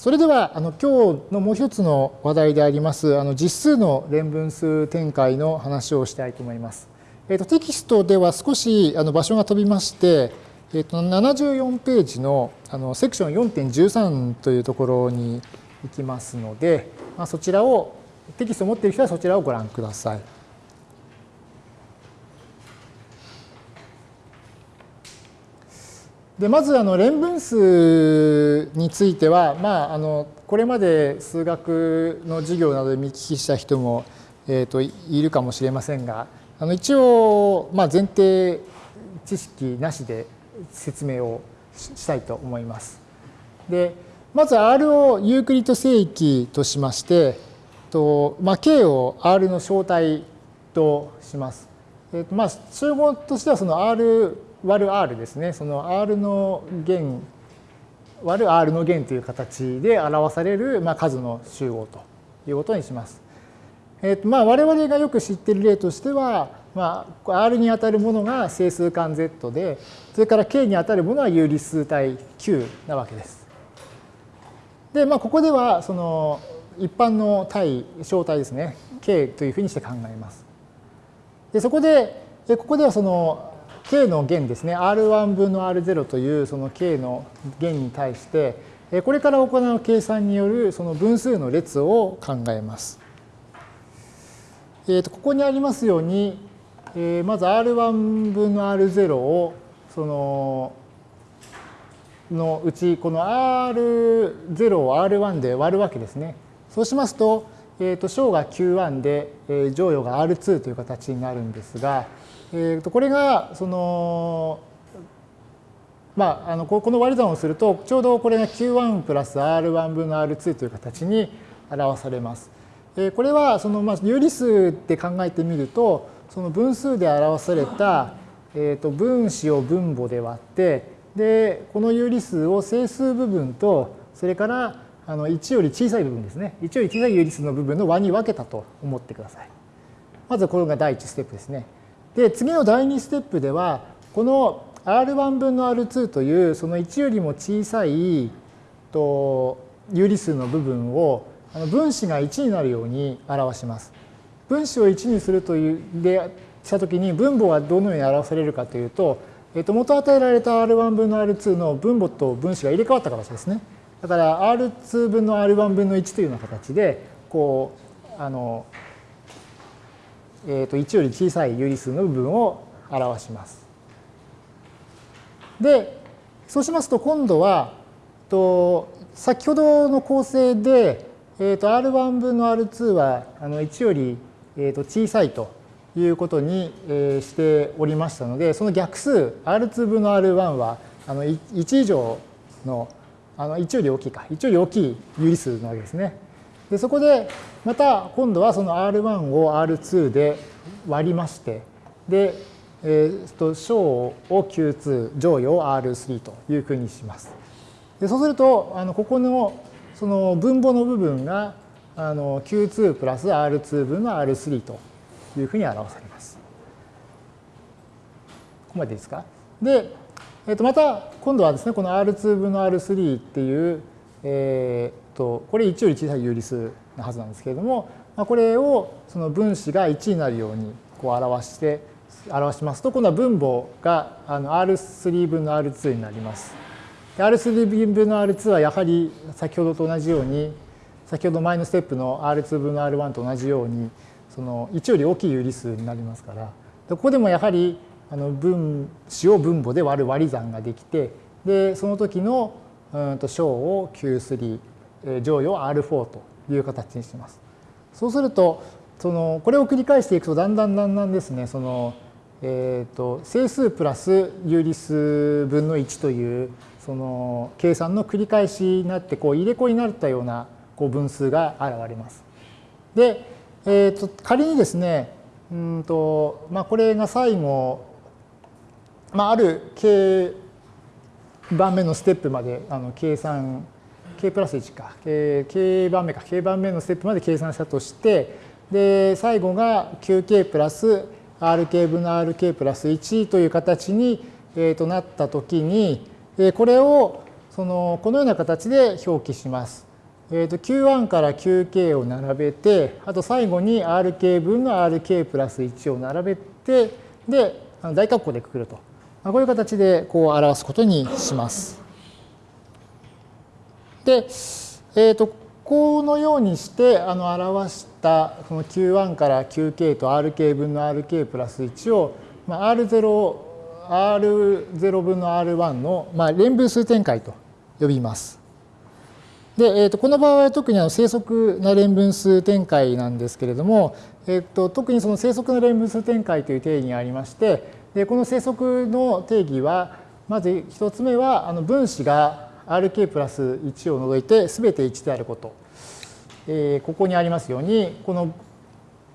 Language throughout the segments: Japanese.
それではあの今日のもう一つの話題でありますあの実数の連分数展開の話をしたいと思います。えー、とテキストでは少しあの場所が飛びまして、えー、と74ページのあのセクション4.13というところに行きますので、まあ、そちらをテキストを持っている人はそちらをご覧ください。でまずあの連分数については、まあ、あのこれまで数学の授業などで見聞きした人も、えーと、いるかもしれませんがあの一応、まあ、前提知識なしで説明をしたいと思います。でまず R をユークリッド正規としましてと、まあ、K を R の正体とします。えーとまあ、集合としてはその R 割る R ですね。その R の弦割る R の弦という形で表される、まあ、数の集合ということにします。えーとまあ、我々がよく知っている例としては、まあ、R に当たるものが整数間 Z で、それから K に当たるものは有理数体 Q なわけです。で、まあ、ここではその一般の体、小体ですね、K というふうにして考えます。でそこで、ここではその k の弦ですね R1 分の R0 というその k の弦に対してこれから行う計算によるその分数の列を考えます。えー、とここにありますように、え、まず R1 分の R0 をそののうちこの R0 を R1 で割るわけですね。そうしますと、えー、と小が Q1 で、え、乗与が R2 という形になるんですが、えー、とこれがそのまあ、あのこの割り算をするとちょうどこれが Q1 プラス R1 分の R2 という形に表されます。えこれはそのまあ有理数って考えてみるとその分数で表された、えー、と分子を分母で割ってでこの有理数を整数部分とそれからあの1より小さい部分ですね1より小さい有理数の部分の和に分けたと思ってください。まずこれが第1ステップですね。で次の第2ステップではこの R1 分の R2 というその1よりも小さいと有理数の部分を分子が1になるように表します。分子を1にするというでしたときに分母はどのように表されるかというと、えっと、元与えられた R1 分の R2 の分母と分子が入れ替わった形ですね。だから R2 分の R1 分の1というような形でこうあのえー、と1より小さい有理数の部分を表します。で、そうしますと今度は、と先ほどの構成で、えー、と R1 分の R2 はあの1より、えー、と小さいということに、えー、しておりましたので、その逆数 R2 分の R1 はあの1以上のあの1より大きいか、1より大きい有理数なわけですね。でそこでまた今度はその R1 を R2 で割りましてで、えー、と小を Q2 乗与を R3 というふうにします。でそうするとあのここのその分母の部分があの Q2 プラス R2 分の R3 というふうに表されます。ここまでですか？で、えー、とまた今度はですねこの R2 分の R3 っていう、え、とこれ1より小さい有理数なはずなんですけれども、まあ、これをその分子が1になるようにこう表して表しますと今度は分母があの R3 分の R2 になります。R3 分の R2 はやはり先ほどと同じように先ほど前のステップの R2 分の R1 と同じようにその1より大きい有理数になりますからここでもやはりあの分子を分母で割る割り算ができてでその時のうんと小を Q3 乗与を R4 という形にします。そうするとそのこれを繰り返していくとだんだんだんだんですねその、えーと、整数プラス有理数分の1というその計算の繰り返しになってこう入れ子になったようなこう分数が現れます。で、えーと、仮にですねうんと、まあ、これが最後、まあ、ある k 番目のステップまであの計算 k プラス1か、k 番目か、k 番目のステップまで計算したとして、で、最後が 9k プラス rk 分の rk プラス1という形に、えー、となったときに、これをそのこのような形で表記します。えー、と Q1 から Qk を並べて、あと最後に Rk 分の Rk プラス1を並べて、で、大括弧でくくると。こういう形でこう表すことにします。で、えー、とこのようにしてあの表したこの Q1 から Qk と Rk 分の Rk プラス1を、まあ、R0、R0 分の R1 の、まあ、連分数展開と呼びます。で、えー、とこの場合は特にあの生息な連分数展開なんですけれども、えー、と特にその生息の連分数展開という定義がありましてでこの生息の定義はまず1つ目はあの分子が Rk プラス1を除いて全て1であること。えー、ここにありますようにこの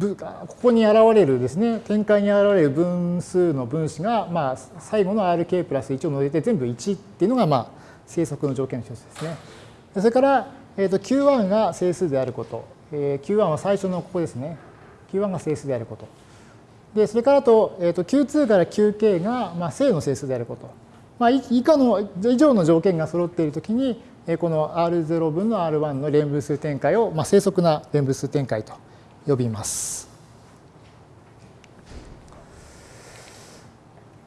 ここに現れるですね展開に現れる分数の分子が、まあ、最後の Rk プラス1を除いて全部1っていうのが、まあ、生息の条件の一つですね。それから、えー、と Q1 が整数であること、えー、Q1 は最初のここですね Q1 が整数であることでそれからと,、えー、と Q2 から Qk が、まあ、正の整数であることまあ、以下の以上の条件が揃っているときに、この R0 分の R1 の連分数展開を、まあ、正則な連分数展開と呼びます。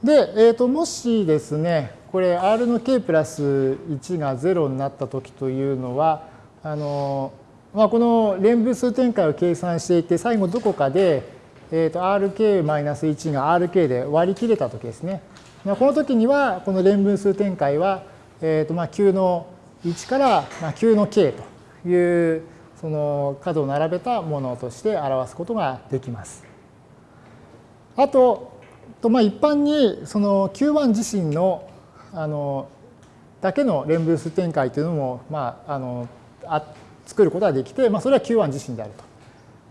で、えー、ともしですね、これ R の K プラス1が0になったときというのは、あのまあ、この連分数展開を計算していて、最後どこかで、えー、と RK-1 が RK で割り切れたときですね。この時にはこの連分数展開は、えーとまあ、9の1からまあ9の k というその角を並べたものとして表すことができます。あと、とまあ、一般にその Q1 自身のあのだけの連分数展開というのも、まあ、あのあ作ることができて、まあ、それは Q1 自身である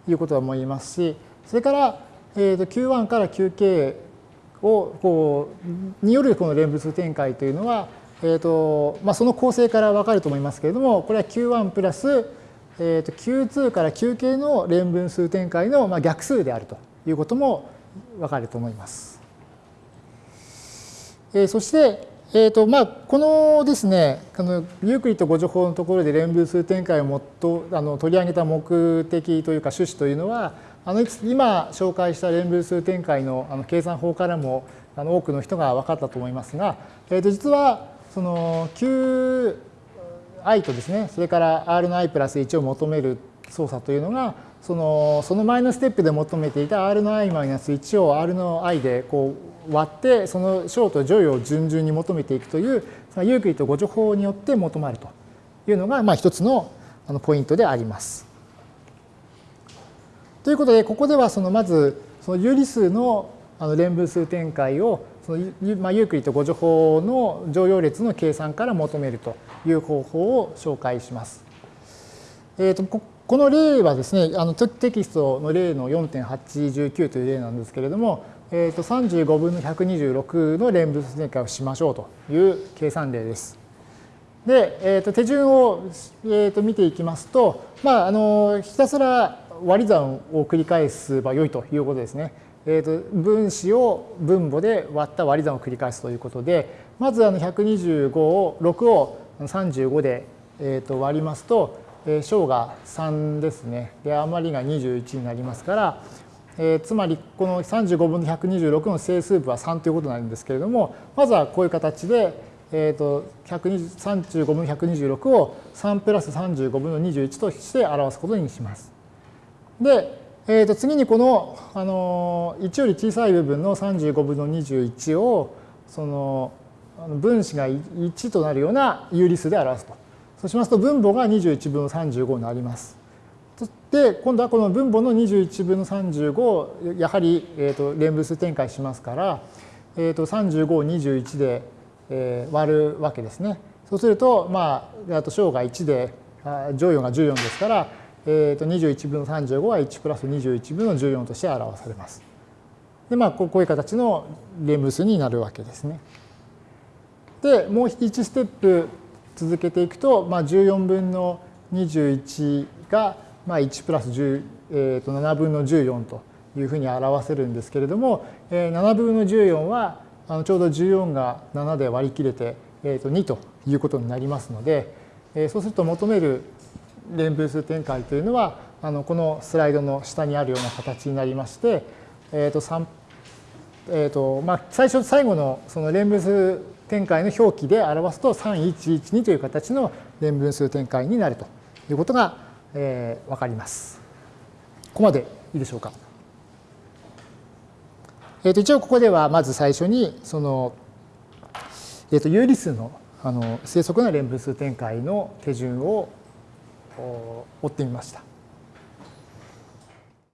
ということは思いますし、それから、えー、と Q1 から QK をこうによるこの連物展開というのは、えーとまあ、その構成から分かると思いますけれどもこれは Q1 プラス、えー、と Q2 から Qk の連分数展開のまあ逆数であるということも分かると思います。え、そして、えーとまあ、このですねこのユークリッド誤助法のところで連分数展開をもっとあの取り上げた目的というか趣旨というのはあの今紹介した連分数展開のあの計算法からもあの多くの人が分かったと思いますが、えー、と実はその Qi とですねそれから R の i プラス1を求める操作というのがそのその前のステップで求めていた R の i マイナス1を R の i でこう割ってその小と乗与を順々に求めていくというユークリッド誤助法によって求まるというのがまあ一つのポイントであります。ということで、ここではそのまず、その有理数のあの連分数展開をその、まあ、ユークリッド誤助法の乗用列の計算から求めるという方法を紹介します。えーと、ここの例はですね、あのテキストの例の4.819という例なんですけれども、えー、と35分の126の連分数展開をしましょうという計算例です。で、えー、と手順を、えー、と見ていきますと、まあ、あのひたすら割り算を繰り返せばよいということですね。えーと、分子を分母で割った割り算を繰り返すということで、まずあの125を、6を35で、えー、と割りますと、えー、小が3ですね。で、余りが21になりますから、えー、つまりこの35分の126の整数部は3ということになるんですけれども、まずはこういう形で、えーと、35分の126を3プラス35分の21として表すことにします。で、えー、と次にこの、あの1より小さい部分の35分の21をその分子が1となるような有理数で表すと。そうしますと分母が21分の35になります。そして今度はこの分母の21分の35をやはり、えー、と連分数展開しますから、えー、と35を21で、え割るわけですね。そうすると、まあ、あと小が1で乗与が14ですから、えー、と21分の35は1プラス21分の14として表されます。で、まあ、こういう形の連分数になるわけですね。で、もう1ステップ続けていくと、まあ、14分の21が、まあ、1プラス10、えー、と7分の14というふうに表せるんですけれども、えー、7分の14はあのちょうど14が7で割り切れて、えー、と2ということになりますので、えー、そうすると求める連分数展開というのはあのこのスライドの下にあるような形になりまして、えーとえーとまあ、最初最後のその連分数展開の表記で表すと3112という形の連分数展開になるということが、えー、分かります。ここまでいいでしょうか。えー、と一応ここではまず最初にその、えー、と有理数のあの正則な連分数展開の手順を追ってみました。